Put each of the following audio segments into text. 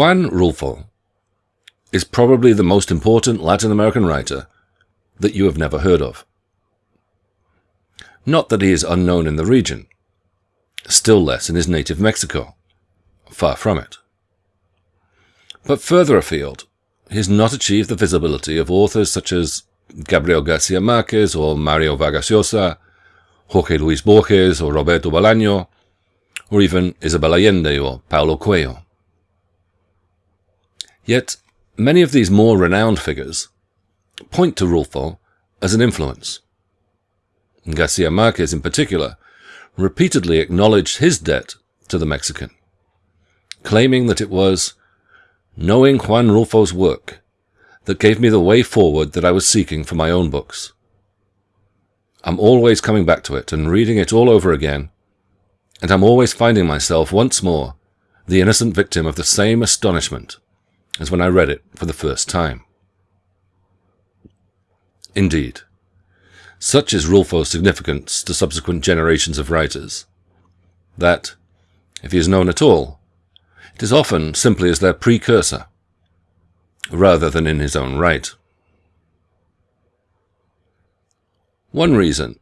Juan Rulfo is probably the most important Latin American writer that you have never heard of. Not that he is unknown in the region, still less in his native Mexico. Far from it. But further afield, he has not achieved the visibility of authors such as Gabriel Garcia Marquez or Mario Vargas Llosa, Jorge Luis Borges or Roberto Bolaño, or even Isabel Allende or Paulo Coelho. Yet, many of these more renowned figures point to Rulfo as an influence. Garcia Marquez, in particular, repeatedly acknowledged his debt to the Mexican, claiming that it was knowing Juan Rulfo's work that gave me the way forward that I was seeking for my own books. I'm always coming back to it and reading it all over again, and I'm always finding myself once more the innocent victim of the same astonishment as when I read it for the first time. Indeed, such is Rulfo's significance to subsequent generations of writers, that, if he is known at all, it is often simply as their precursor, rather than in his own right. One reason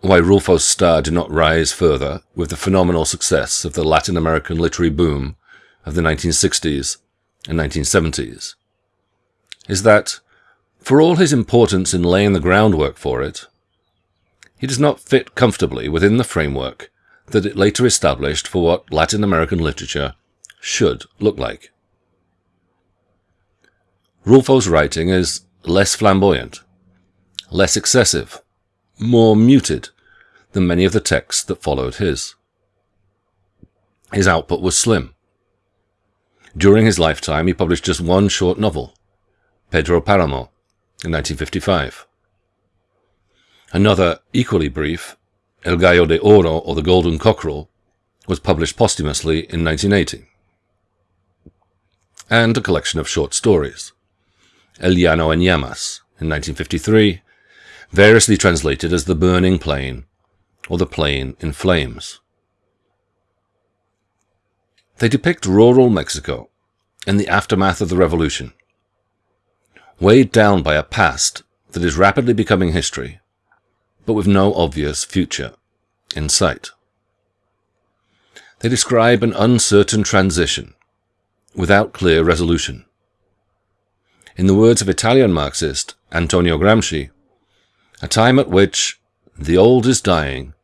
why Rulfo's star did not rise further with the phenomenal success of the Latin American literary boom of the 1960s and 1970s is that, for all his importance in laying the groundwork for it, he does not fit comfortably within the framework that it later established for what Latin American literature should look like. Rulfo's writing is less flamboyant, less excessive, more muted than many of the texts that followed his. His output was slim. During his lifetime, he published just one short novel, Pedro Paramo, in 1955. Another, equally brief, El Gallo de Oro, or The Golden Cockerel, was published posthumously in 1980. And a collection of short stories, El Llano en Llamas, in 1953, variously translated as The Burning Plain or The Plain in Flames. They depict rural Mexico in the aftermath of the revolution, weighed down by a past that is rapidly becoming history but with no obvious future in sight. They describe an uncertain transition without clear resolution. In the words of Italian Marxist Antonio Gramsci, a time at which the old is dying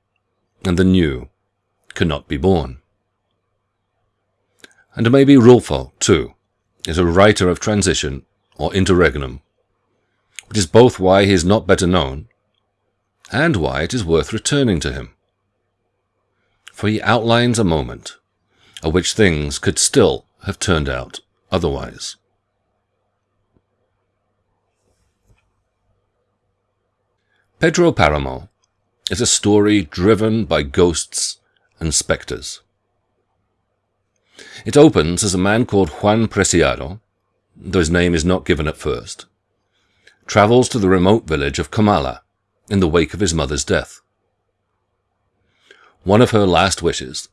and the new cannot be born. And maybe Rulfo, too, is a writer of transition or interregnum, which is both why he is not better known and why it is worth returning to him. For he outlines a moment at which things could still have turned out otherwise. Pedro Paramo is a story driven by ghosts and spectres. It opens as a man called Juan Preciado, though his name is not given at first, travels to the remote village of Comala in the wake of his mother's death. One of her last wishes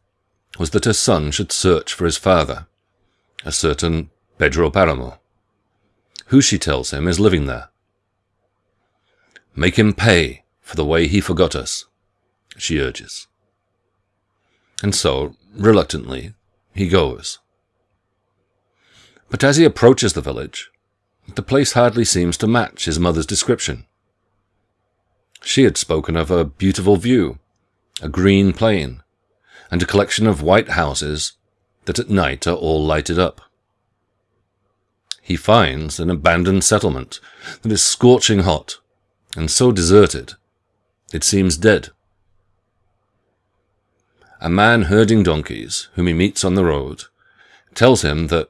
was that her son should search for his father, a certain Pedro Paramo, who she tells him is living there. Make him pay for the way he forgot us, she urges. And so, reluctantly, he goes. But as he approaches the village, the place hardly seems to match his mother's description. She had spoken of a beautiful view, a green plain, and a collection of white houses that at night are all lighted up. He finds an abandoned settlement that is scorching hot and so deserted it seems dead. A man herding donkeys, whom he meets on the road, tells him that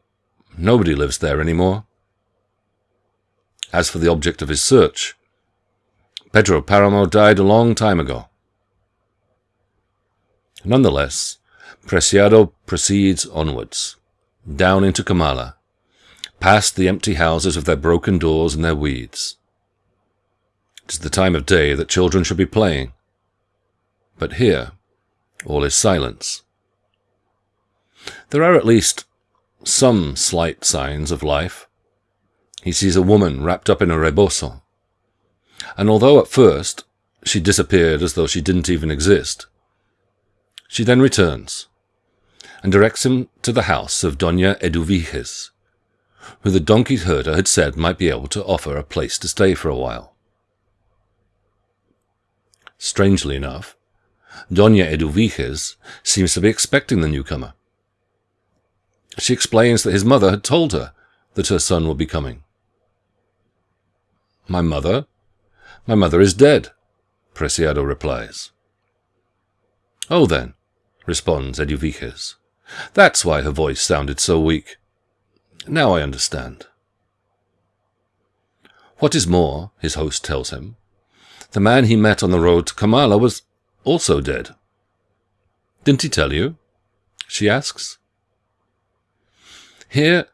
nobody lives there any more. As for the object of his search, Pedro Paramo died a long time ago. Nonetheless, Preciado proceeds onwards, down into Comala, past the empty houses with their broken doors and their weeds. It is the time of day that children should be playing. But here, all is silence. There are at least some slight signs of life. He sees a woman wrapped up in a rebozo. And although at first she disappeared as though she didn't even exist, she then returns and directs him to the house of Dona Eduviges, who the donkey herder had said might be able to offer a place to stay for a while. Strangely enough, Dona Eduviges seems to be expecting the newcomer. She explains that his mother had told her that her son will be coming. My mother? My mother is dead, Preciado replies. Oh then, responds Eduviges. That's why her voice sounded so weak. Now I understand. What is more, his host tells him, the man he met on the road to Comala was also dead. Didn't he tell you? She asks. Here,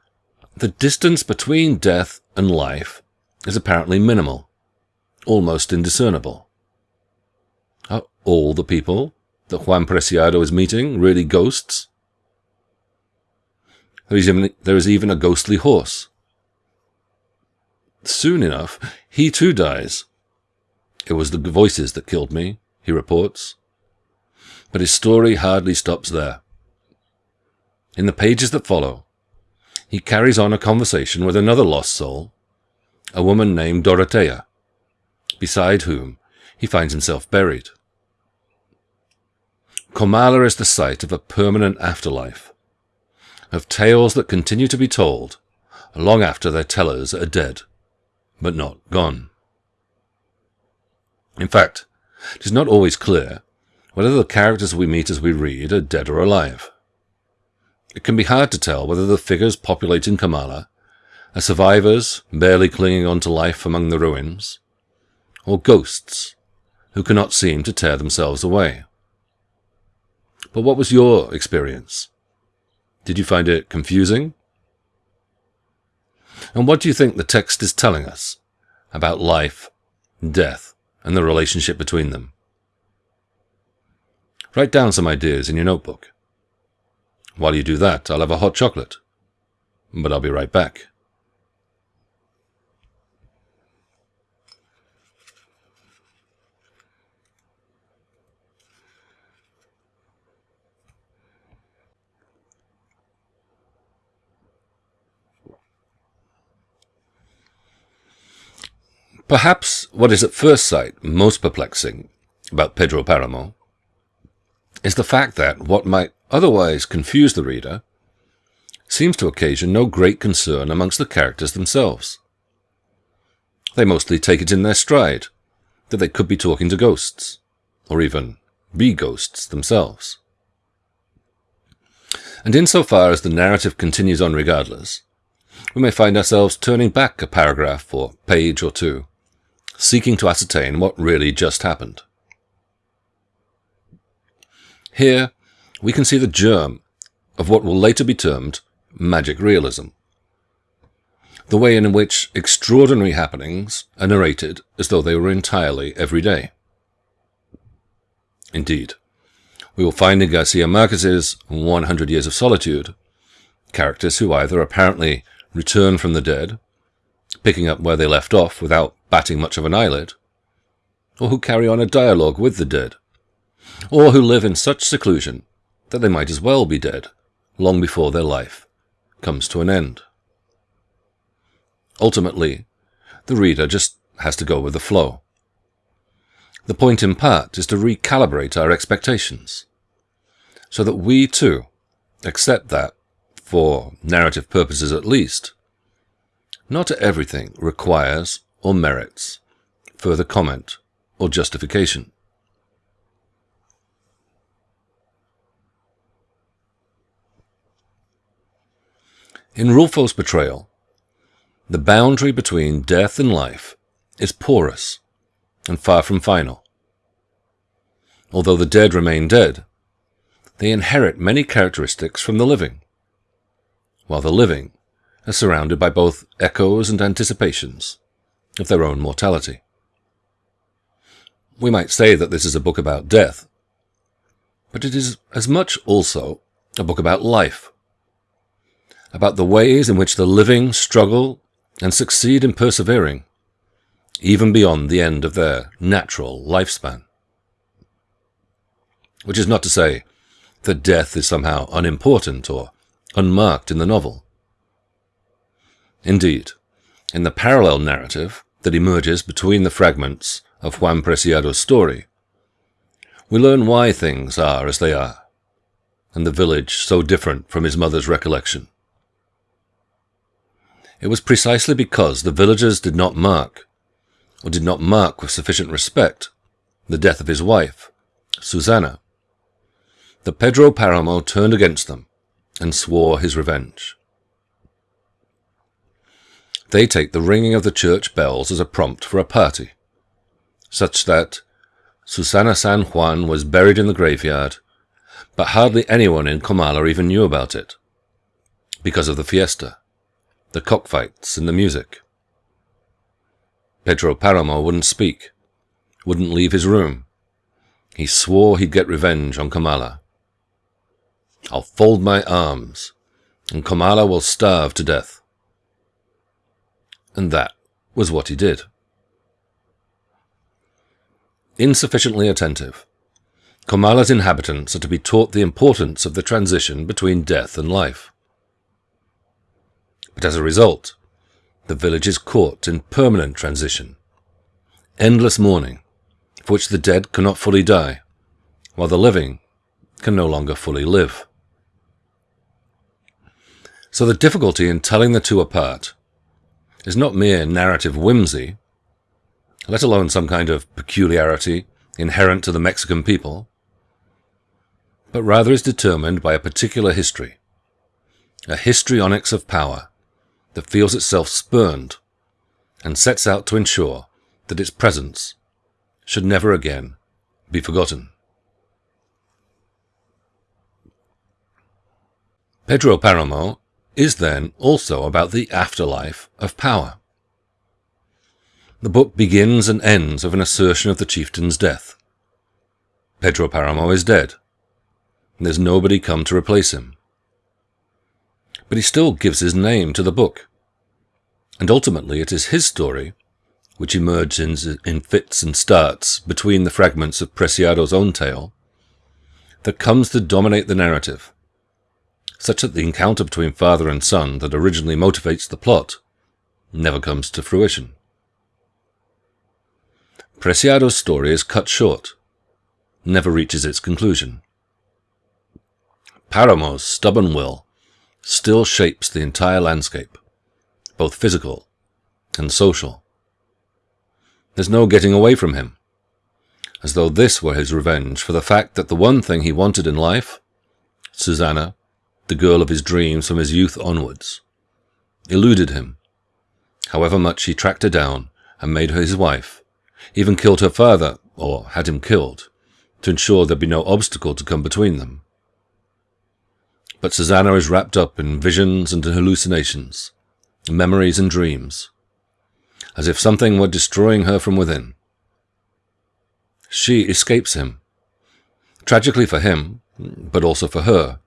the distance between death and life is apparently minimal, almost indiscernible. Are all the people that Juan Preciado is meeting really ghosts? There is even, there is even a ghostly horse. Soon enough, he too dies. It was the voices that killed me, he reports. But his story hardly stops there. In the pages that follow, he carries on a conversation with another lost soul, a woman named Dorotea, beside whom he finds himself buried. Comala is the site of a permanent afterlife, of tales that continue to be told long after their tellers are dead, but not gone. In fact, it is not always clear whether the characters we meet as we read are dead or alive. It can be hard to tell whether the figures populating Comala are survivors barely clinging on to life among the ruins, or ghosts who cannot seem to tear themselves away. But what was your experience? Did you find it confusing? And what do you think the text is telling us about life, and death, and the relationship between them? Write down some ideas in your notebook. While you do that, I'll have a hot chocolate. But I'll be right back. Perhaps what is at first sight most perplexing about Pedro Paramo is the fact that what might otherwise confuse the reader seems to occasion no great concern amongst the characters themselves. They mostly take it in their stride that they could be talking to ghosts, or even be ghosts themselves. And insofar as the narrative continues on regardless, we may find ourselves turning back a paragraph or page or two seeking to ascertain what really just happened. Here, we can see the germ of what will later be termed magic realism, the way in which extraordinary happenings are narrated as though they were entirely everyday. Indeed, we will find in Garcia Marquez's 100 Years of Solitude characters who either apparently return from the dead, picking up where they left off without batting much of an eyelid, or who carry on a dialogue with the dead, or who live in such seclusion that they might as well be dead long before their life comes to an end. Ultimately, the reader just has to go with the flow. The point in part is to recalibrate our expectations, so that we too accept that, for narrative purposes at least, not everything requires or merits further comment or justification. In Rulfo's portrayal, the boundary between death and life is porous and far from final. Although the dead remain dead, they inherit many characteristics from the living, while the living are surrounded by both echoes and anticipations of their own mortality. We might say that this is a book about death, but it is as much also a book about life. about the ways in which the living struggle and succeed in persevering, even beyond the end of their natural lifespan. Which is not to say that death is somehow unimportant or unmarked in the novel. Indeed, in the parallel narrative that emerges between the fragments of Juan Preciado's story, we learn why things are as they are, and the village so different from his mother's recollection. It was precisely because the villagers did not mark, or did not mark with sufficient respect, the death of his wife, Susana, that Pedro Paramo turned against them and swore his revenge. They take the ringing of the church bells as a prompt for a party, such that Susana San Juan was buried in the graveyard, but hardly anyone in Comala even knew about it, because of the fiesta, the cockfights, and the music. Pedro Paramo wouldn't speak, wouldn't leave his room. He swore he'd get revenge on Comala. I'll fold my arms, and Comala will starve to death. And that was what he did. Insufficiently attentive, Comala's inhabitants are to be taught the importance of the transition between death and life. But as a result, the village is caught in permanent transition, endless mourning, for which the dead cannot fully die, while the living can no longer fully live. So the difficulty in telling the two apart is not mere narrative whimsy, let alone some kind of peculiarity inherent to the Mexican people, but rather is determined by a particular history, a histrionics of power that feels itself spurned and sets out to ensure that its presence should never again be forgotten. Pedro Paramo is then also about the afterlife of power. The book begins and ends with an assertion of the chieftain's death. Pedro Paramo is dead. There's nobody come to replace him. But he still gives his name to the book. And ultimately it is his story, which emerges in fits and starts between the fragments of Preciado's own tale, that comes to dominate the narrative such that the encounter between father and son that originally motivates the plot never comes to fruition. Preciado's story is cut short, never reaches its conclusion. Paramo's stubborn will still shapes the entire landscape, both physical and social. There's no getting away from him, as though this were his revenge for the fact that the one thing he wanted in life, Susana, the girl of his dreams from his youth onwards, eluded him. However much he tracked her down and made her his wife, even killed her father, or had him killed, to ensure there'd be no obstacle to come between them. But Susana is wrapped up in visions and hallucinations, memories and dreams, as if something were destroying her from within. She escapes him. Tragically for him, but also for her,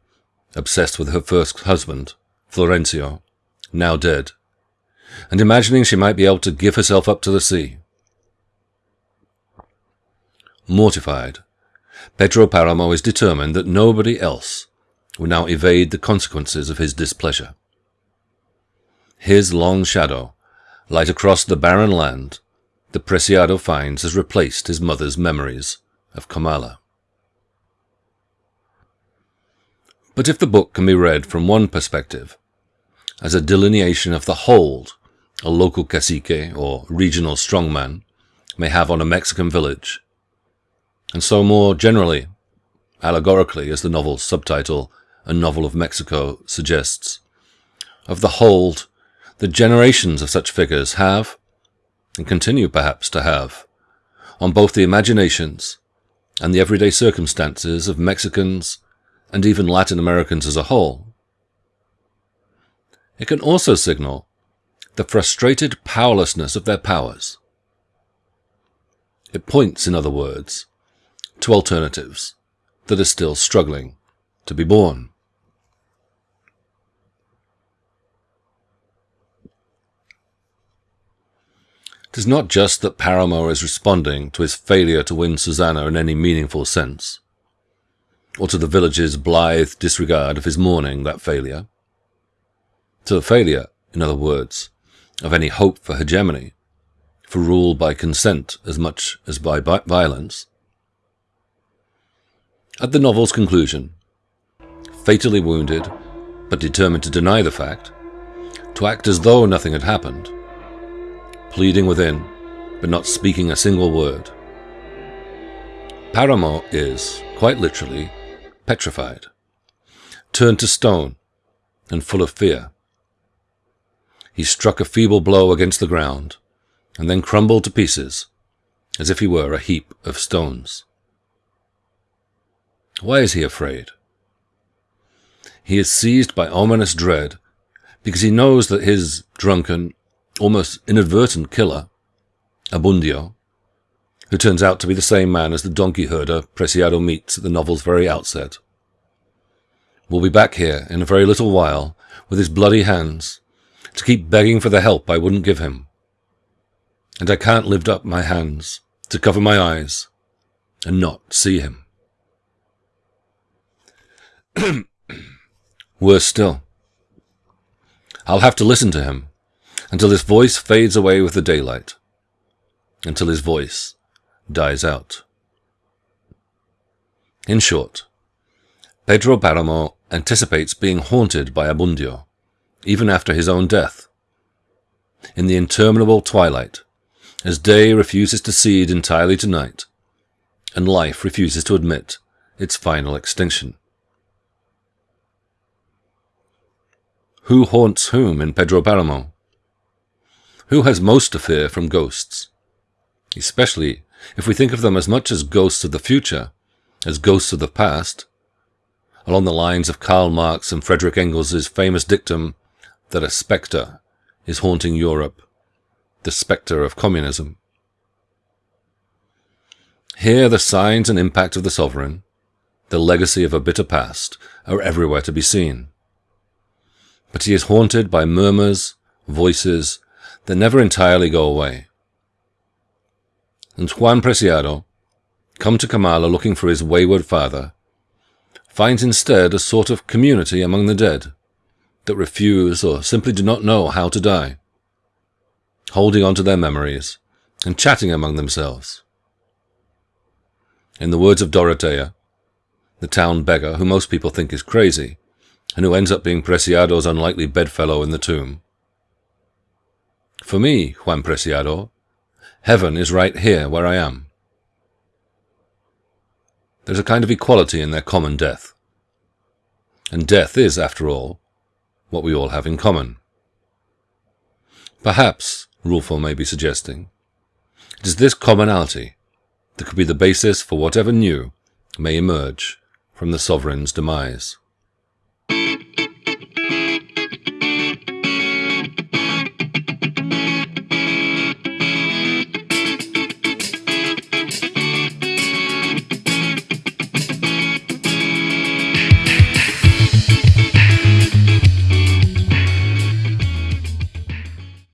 obsessed with her first husband, Florencio, now dead, and imagining she might be able to give herself up to the sea. Mortified, Pedro Paramo is determined that nobody else will now evade the consequences of his displeasure. His long shadow, light across the barren land, the Preciado finds has replaced his mother's memories of Comala. But if the book can be read from one perspective, as a delineation of the hold a local cacique or regional strongman may have on a Mexican village, and so more generally, allegorically, as the novel's subtitle, A Novel of Mexico, suggests, of the hold that generations of such figures have, and continue perhaps to have, on both the imaginations and the everyday circumstances of Mexicans and even Latin Americans as a whole. It can also signal the frustrated powerlessness of their powers. It points, in other words, to alternatives that are still struggling to be born. It is not just that Paramo is responding to his failure to win Susana in any meaningful sense or to the village's blithe disregard of his mourning that failure. To the failure, in other words, of any hope for hegemony, for rule by consent as much as by violence. At the novel's conclusion, fatally wounded, but determined to deny the fact, to act as though nothing had happened, pleading within, but not speaking a single word. Paramo is, quite literally, petrified, turned to stone, and full of fear. He struck a feeble blow against the ground, and then crumbled to pieces, as if he were a heap of stones. Why is he afraid? He is seized by ominous dread because he knows that his drunken, almost inadvertent killer, Abundio, who turns out to be the same man as the donkey herder Preciado meets at the novel's very outset, will be back here in a very little while with his bloody hands to keep begging for the help I wouldn't give him. And I can't lift up my hands to cover my eyes and not see him. Worse still, I'll have to listen to him until his voice fades away with the daylight, until his voice dies out. In short, Pedro Paramo anticipates being haunted by Abundio, even after his own death. In the interminable twilight, as day refuses to cede entirely to night, and life refuses to admit its final extinction. Who haunts whom in Pedro Paramo? Who has most to fear from ghosts? Especially if we think of them as much as ghosts of the future as ghosts of the past, along the lines of Karl Marx and Frederick Engels' famous dictum that a spectre is haunting Europe, the spectre of communism. Here the signs and impact of the sovereign, the legacy of a bitter past, are everywhere to be seen but he is haunted by murmurs, voices that never entirely go away. And Juan Preciado, come to Comala looking for his wayward father, finds instead a sort of community among the dead that refuse or simply do not know how to die, holding on to their memories and chatting among themselves. In the words of Dorotea, the town beggar who most people think is crazy, and who ends up being Preciado's unlikely bedfellow in the tomb. For me, Juan Preciado, heaven is right here where I am. There's a kind of equality in their common death. And death is, after all, what we all have in common. Perhaps, Rulfo may be suggesting, it is this commonality that could be the basis for whatever new may emerge from the sovereign's demise.